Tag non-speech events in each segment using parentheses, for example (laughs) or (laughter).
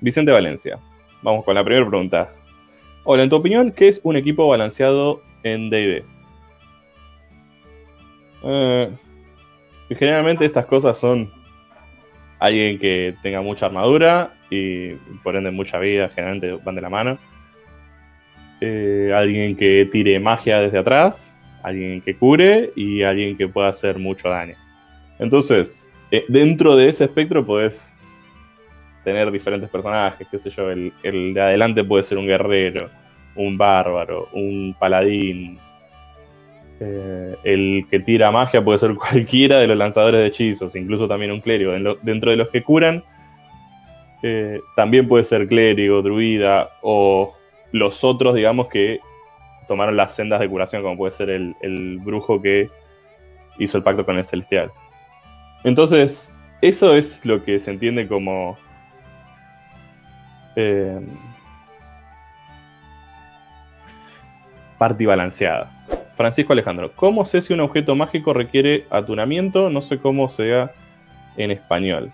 Vicente Valencia. Vamos con la primera pregunta. Hola, en tu opinión, ¿qué es un equipo balanceado en DD? Eh, generalmente estas cosas son alguien que tenga mucha armadura y por ende mucha vida, generalmente van de la mano. Eh, alguien que tire magia desde atrás, alguien que cure y alguien que pueda hacer mucho daño. Entonces, eh, dentro de ese espectro podés tener diferentes personajes, qué sé yo, el, de adelante puede ser un guerrero, un bárbaro, un paladín. Eh, el que tira magia puede ser (laughs) cualquiera de los lanzadores de hechizos, incluso también un clérigo. dentro de los que curan, eh, también puede ser clérigo, druida o los otros, digamos, que tomaron las sendas de curación, como puede ser el, el brujo que hizo el pacto con el celestial. Entonces, eso es lo que se entiende como... Eh, balanceada. Francisco Alejandro, ¿cómo sé si un objeto mágico requiere atunamiento? No sé cómo sea en español.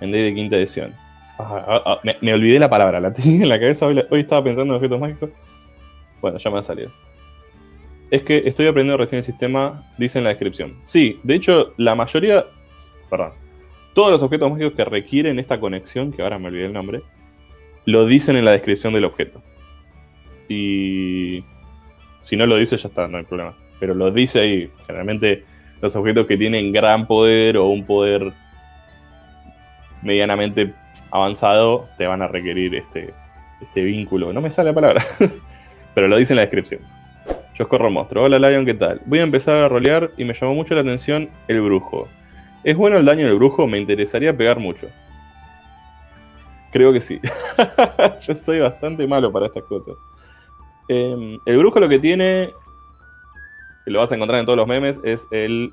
En D de quinta edición. Ah, ah, me, olvidé la palabra, la tenía en la cabeza. Hoy, hoy, estaba pensando en objetos mágicos. Bueno, ya me ha salido. Es que estoy aprendiendo recién el sistema, dice en la descripción. Sí, de hecho, la mayoría perdón, todos los objetos mágicos que requieren esta conexión, que ahora me olvidé el nombre, lo dicen en la descripción del objeto. Y si no lo dice, ya está, no hay problema. Pero lo dice ahí. Generalmente los objetos que tienen gran poder o un poder medianamente avanzado te van a requerir este, este vínculo. No me sale la palabra, (laughs) pero lo dice en la descripción. Yo escorro monstruo. Hola Lion, ¿qué tal? Voy a empezar a rolear y me llamó mucho la atención el brujo. ¿Es bueno el daño del brujo? Me interesaría pegar mucho. Creo que sí. (laughs) Yo soy bastante malo para estas cosas. Em, el brujo lo que tiene, lo vas a encontrar en todos los memes, es el,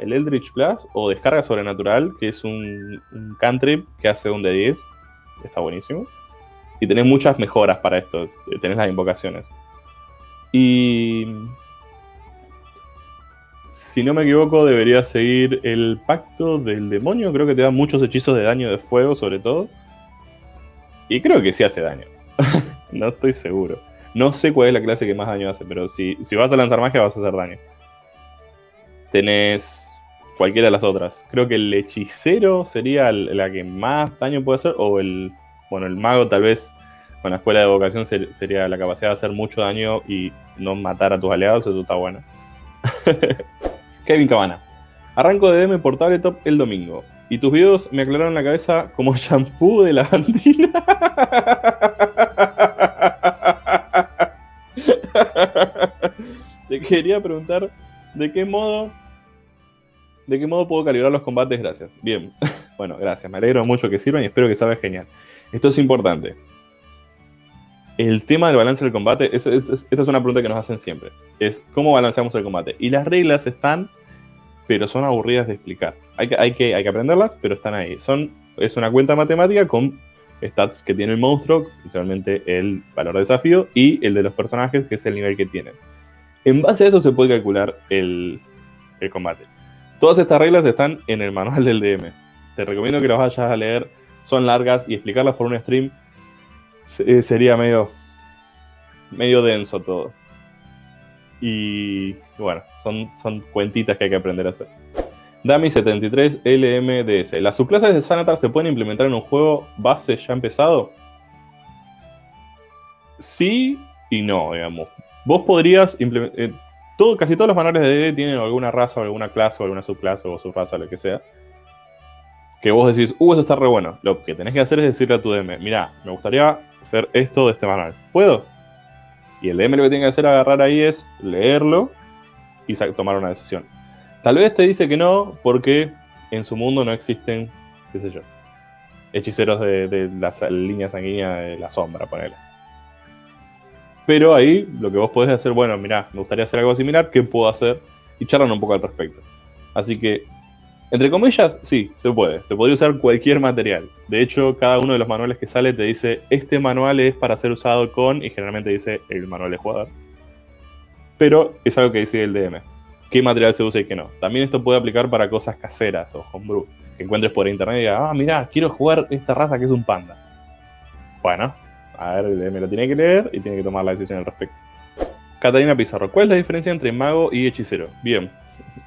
el Eldritch Plus o Descarga Sobrenatural, que es un, un cantrip que hace un de 10. Está buenísimo. Y tenés muchas mejoras para esto. Tenés las invocaciones. Y si no me equivoco, debería seguir el pacto del demonio. Creo que te da muchos hechizos de daño de fuego, sobre todo. Y creo que sí hace daño. (laughs) no estoy seguro. No sé cuál es la clase que más daño hace, pero si, si vas a lanzar magia vas a hacer daño. Tenés cualquiera de las otras. Creo que el hechicero sería la que más daño puede hacer. O el. Bueno, el mago tal vez con la escuela de vocación sería la capacidad de hacer mucho daño y no matar a tus aliados. Eso está bueno. (laughs) Kevin Cabana. Arranco de DM por tabletop el domingo. Y tus videos me aclararon la cabeza como (laughs) shampoo de lavandina. Te quería preguntar de qué modo. ¿De qué modo puedo calibrar los combates? Gracias. Bien. (laughs) Bueno, gracias. Me alegro mucho que sirvan y espero que salga genial. Esto es importante el tema del balance del combate, esta es una pregunta que nos hacen siempre, es cómo balanceamos el combate. Y las reglas están, pero son aburridas de explicar. Hay que, hay que, hay que aprenderlas, pero están ahí. Son, es una cuenta matemática con stats que tiene el monstruo, principalmente el valor de desafío, y el de los personajes, que es el nivel que tienen. En base a eso se puede calcular el, el combate. Todas estas reglas están en el manual del DM. Te recomiendo que las vayas a leer. Son largas y explicarlas por un stream eh, sería medio, medio denso todo. Y bueno, son, son cuentitas que hay que aprender a hacer. Dami73 LMDS. ¿Las subclases de Sanatar se pueden implementar en un juego base ya empezado? Sí y no, digamos. Vos podrías implementar... Eh, todo, casi todos los manuales de DD tienen alguna raza, o alguna clase, o alguna subclase, o subraza, lo que sea que vos decís, uh, esto está re bueno. Lo que tenés que hacer es decirle a tu DM, mira, me gustaría hacer esto de este manual. ¿Puedo? Y el DM lo que tiene que hacer agarrar ahí es leerlo y tomar una decisión. Tal vez te dice que no porque en su mundo no existen, qué sé yo, hechiceros de, la línea sanguínea de la sombra, ponele. Pero ahí lo que vos podés hacer, bueno, mira, me gustaría hacer algo similar, ¿qué puedo hacer? Y charlan un poco al respecto. Así que entre comillas, sí, se puede. Se podría usar cualquier material. De hecho, cada uno de los manuales que sale te dice, este manual es para ser usado con, y generalmente dice el manual de jugador. Pero es algo que dice el DM. ¿Qué material se usa y qué no? También esto puede aplicar para cosas caseras o homebrew. Que encuentres por internet y digas, ah, mira, quiero jugar esta raza que es un panda. Bueno, a ver, me lo tiene que leer y tiene que tomar la decisión al respecto. Catalina Pizarro, ¿cuál es la diferencia entre mago y hechicero? Bien,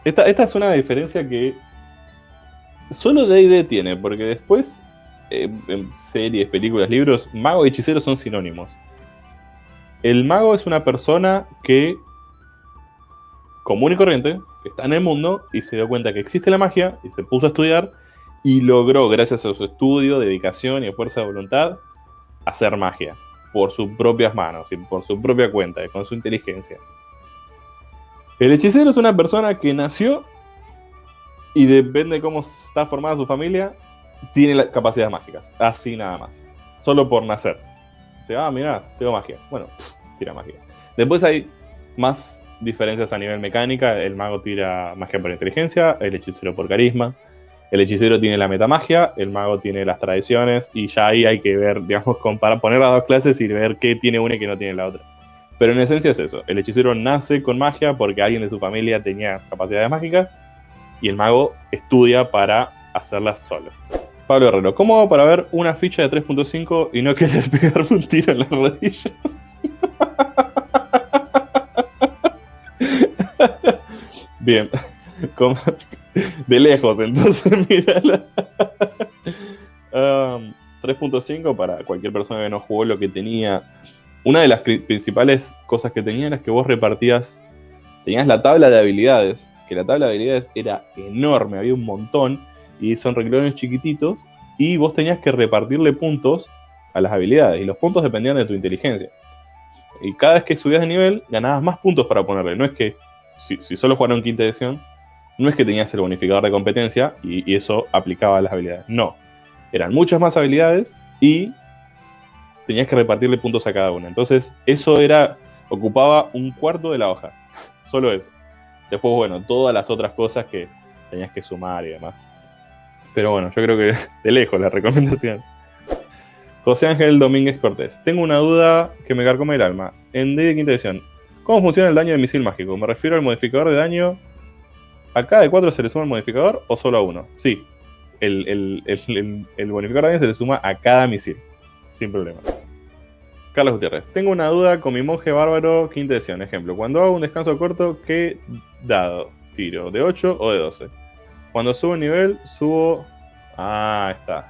esta, esta es una diferencia que solo D&D tiene, porque después eh, en series, películas, libros, mago y hechicero son sinónimos. El mago es una persona que común y corriente, está en el mundo y se dio cuenta que existe la magia y se puso a estudiar y logró, gracias a su estudio, dedicación y fuerza de voluntad, hacer magia por sus propias manos y por su propia cuenta y con su inteligencia. El hechicero es una persona que nació y depende de cómo está formada su familia, tiene las capacidades mágicas. Así nada más. Solo por nacer. O sea, ah, mira, tengo magia. Bueno, tira magia. Después hay más diferencias a nivel mecánica. El mago tira magia por inteligencia, el hechicero por carisma. El hechicero tiene la metamagia, el mago tiene las tradiciones y ya ahí hay que ver, (laughs) digamos, comparar, poner las dos clases y ver qué tiene una y qué no tiene la otra. Pero en esencia es eso. El hechicero nace con magia porque alguien de su familia tenía capacidades mágicas y el mago estudia para hacerlas solo. Pablo Herrero, ¿cómo hago para ver una ficha de 3.5 y no querer (laughs) pegarme un tiro en las rodillas? (laughs) Bien, (laughs) de lejos, entonces mírala. 3.5 um, para cualquier persona que no jugó lo que tenía. Una de las principales cosas que tenía era que vos repartías, tenías la tabla de habilidades que la tabla de habilidades era enorme, había un montón, y son renglones chiquititos, y vos tenías que repartirle puntos a las habilidades, y los puntos dependían de tu inteligencia. Y cada vez que subías de nivel, ganabas más puntos para ponerle. No es que, si, solo jugaron quinta edición, no es que tenías el bonificador de competencia y, y eso aplicaba a las habilidades. No. Eran muchas más habilidades y tenías que repartirle puntos a cada una. Entonces, eso era. ocupaba un cuarto de la hoja. (laughs) Solo eso. Después, bueno, todas las otras cosas que tenías que sumar y demás. Pero bueno, yo creo que de lejos la recomendación. José Ángel Domínguez Cortés. Tengo una duda que me carcome el alma. En D de quinta edición, ¿cómo funciona el daño de misil mágico? Me refiero al modificador de daño. ¿A cada de cuatro se le suma el modificador o solo a uno? Sí. El, el bonificador de daño se le suma a cada misil. Sin problema. Carlos Gutiérrez. Tengo una duda con mi monje bárbaro quinta edición. Ejemplo, cuando hago un descanso corto, ¿qué dado tiro? ¿De 8 o de 12? Cuando subo nivel, subo... Ah, está.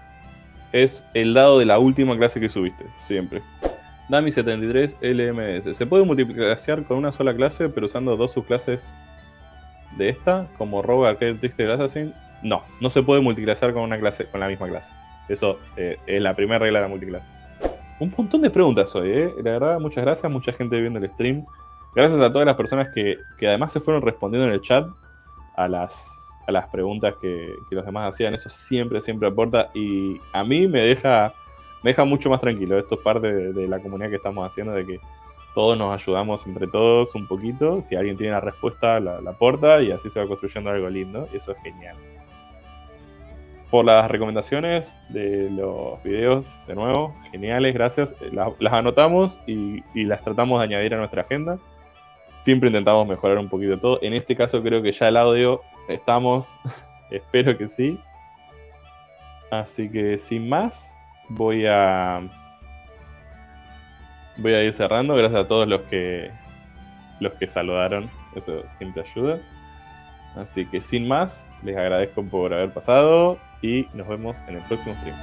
Es el dado de la última clase que subiste, siempre. Dami 73 LMS. ¿Se puede multiplicar con una sola clase, pero usando dos subclases de esta? Como Rogue, Arcade, Trickster Assassin. No, no se puede multiclasear con una clase, con la misma clase. Eso eh, es la primera regla de la multiclase un montón de preguntas hoy, ¿eh? La verdad, muchas gracias, mucha gente viendo el stream. Gracias a todas las personas que, además se fueron respondiendo en el chat a las, a las preguntas que, los demás hacían. Eso siempre, siempre aporta y a mí me deja, me deja mucho más tranquilo. Esto es parte de, la comunidad que estamos haciendo, de que todos nos ayudamos entre todos un poquito. Si alguien tiene la respuesta, la, aporta y así se va construyendo algo lindo. Eso es genial por las recomendaciones de los videos, de nuevo, geniales, gracias. Las, anotamos y, las tratamos de añadir a nuestra agenda. Siempre intentamos mejorar un poquito todo. En este caso creo que ya el audio estamos, (laughs) espero que sí. Así que sin más, voy a voy a ir cerrando. Gracias a todos los que los que saludaron. Eso siempre ayuda. Así que sin más, les agradezco por haber pasado y nos vemos en el próximo stream.